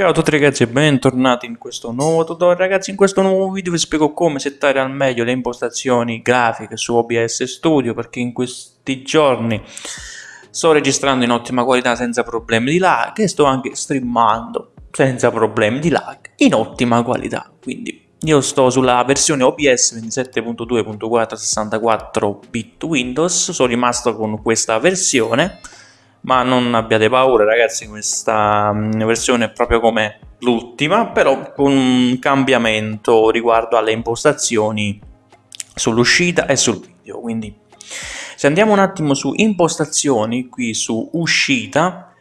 Ciao a tutti ragazzi e bentornati in questo nuovo tutorial. Ragazzi in questo nuovo video vi spiego come settare al meglio le impostazioni grafiche su OBS Studio perché in questi giorni sto registrando in ottima qualità senza problemi di lag e sto anche streamando senza problemi di lag in ottima qualità. Quindi io sto sulla versione OBS 27.2.4 64 bit Windows sono rimasto con questa versione ma non abbiate paura ragazzi questa mm, versione è proprio come l'ultima però con un cambiamento riguardo alle impostazioni sull'uscita e sul video. Quindi se andiamo un attimo su impostazioni qui su uscita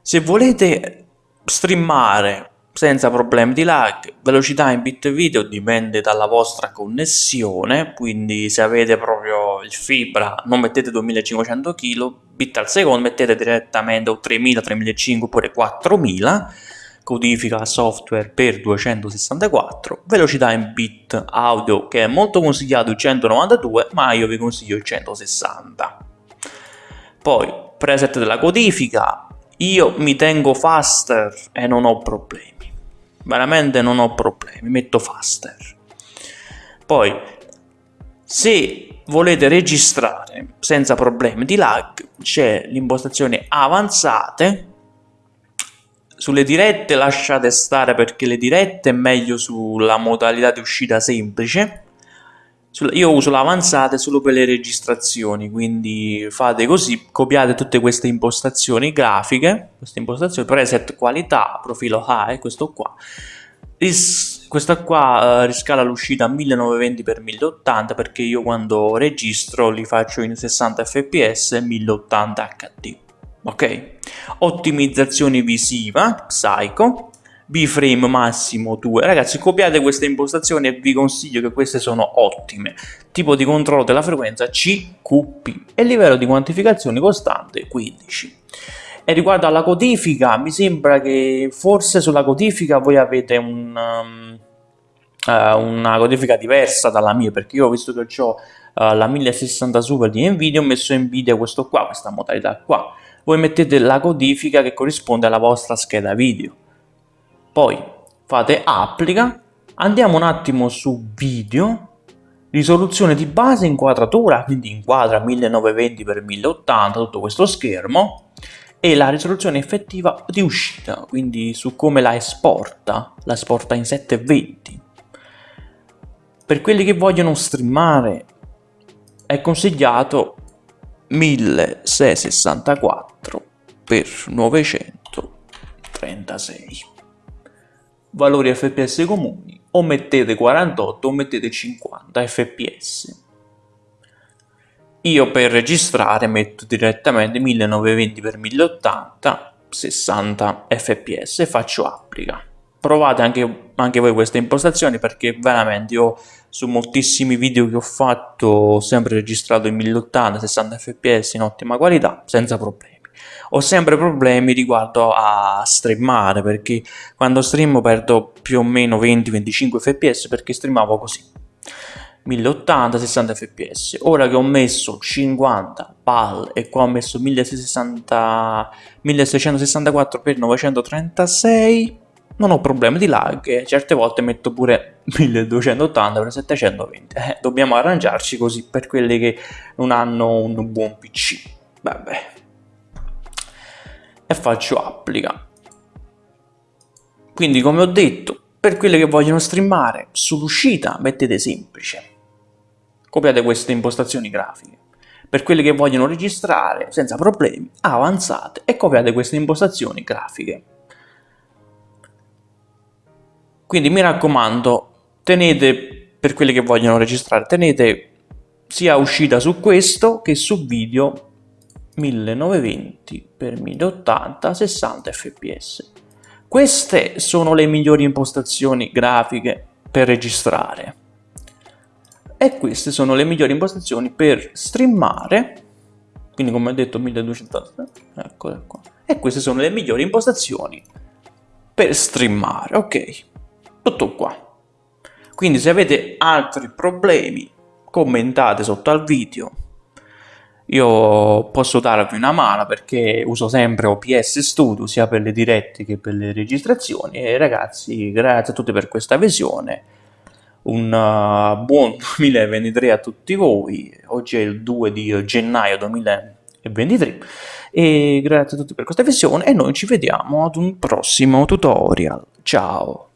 se volete streamare senza problemi di lag, velocità in bit video dipende dalla vostra connessione, quindi se avete proprio il fibra non mettete 2500 kb al secondo, mettete direttamente o 3000, 3500 oppure 4000, codifica software per 264, velocità in bit audio che è molto consigliato il 192 ma io vi consiglio il 160. Poi preset della codifica, io mi tengo faster e non ho problemi. Veramente non ho problemi, metto faster. Poi, se volete registrare senza problemi di lag, c'è l'impostazione avanzate, sulle dirette lasciate stare perché le dirette è meglio sulla modalità di uscita semplice, io uso l'avanzate solo per le registrazioni, quindi fate così, copiate tutte queste impostazioni grafiche, queste impostazioni, preset qualità, profilo high, questo qua, Ris questa qua uh, riscala l'uscita a 1920x1080 perché io quando registro li faccio in 60 fps e 1080 HD, ok? Ottimizzazione visiva, Psycho, B-frame massimo 2. Ragazzi, copiate queste impostazioni e vi consiglio che queste sono ottime. Tipo di controllo della frequenza CQP e livello di quantificazione costante 15. E riguardo alla codifica, mi sembra che forse sulla codifica voi avete un, um, uh, una codifica diversa dalla mia, perché io ho visto che ho uh, la 1060 Super di Nvidia, ho messo Nvidia questo qua, questa modalità qua. Voi mettete la codifica che corrisponde alla vostra scheda video poi fate applica, andiamo un attimo su video, risoluzione di base inquadratura, quindi inquadra 1920x1080 tutto questo schermo, e la risoluzione effettiva di uscita, quindi su come la esporta, la esporta in 720. Per quelli che vogliono streamare è consigliato 1664 x 936 valori fps comuni o mettete 48 o mettete 50 fps io per registrare metto direttamente 1920x1080 60 fps e faccio applica. Provate anche, anche voi queste impostazioni perché veramente io su moltissimi video che ho fatto ho sempre registrato in 1080 60 fps in ottima qualità senza problemi ho sempre problemi riguardo a streamare perché quando streamo perdo più o meno 20-25 fps perché streamavo così. 1080 60 fps ora che ho messo 50 pal e qua ho messo 1660 1664 x 936 non ho problemi di lag certe volte metto pure 1280 x 720 eh, dobbiamo arrangiarci così per quelli che non hanno un buon pc vabbè e faccio applica. Quindi come ho detto, per quelli che vogliono streamare sull'uscita mettete semplice. Copiate queste impostazioni grafiche. Per quelli che vogliono registrare senza problemi, avanzate e copiate queste impostazioni grafiche. Quindi mi raccomando, tenete, per quelli che vogliono registrare, tenete sia uscita su questo che su video 1920x1080 60 fps. Queste sono le migliori impostazioni grafiche per registrare. E queste sono le migliori impostazioni per streamare quindi come ho detto 1280 eccole qua. E queste sono le migliori impostazioni per streamare ok? Tutto qua. Quindi se avete altri problemi commentate sotto al video io posso darvi una mano perché uso sempre OPS Studio sia per le dirette che per le registrazioni. E ragazzi grazie a tutti per questa visione. Un uh, buon 2023 a tutti voi. Oggi è il 2 di gennaio 2023 e grazie a tutti per questa visione e noi ci vediamo ad un prossimo tutorial. Ciao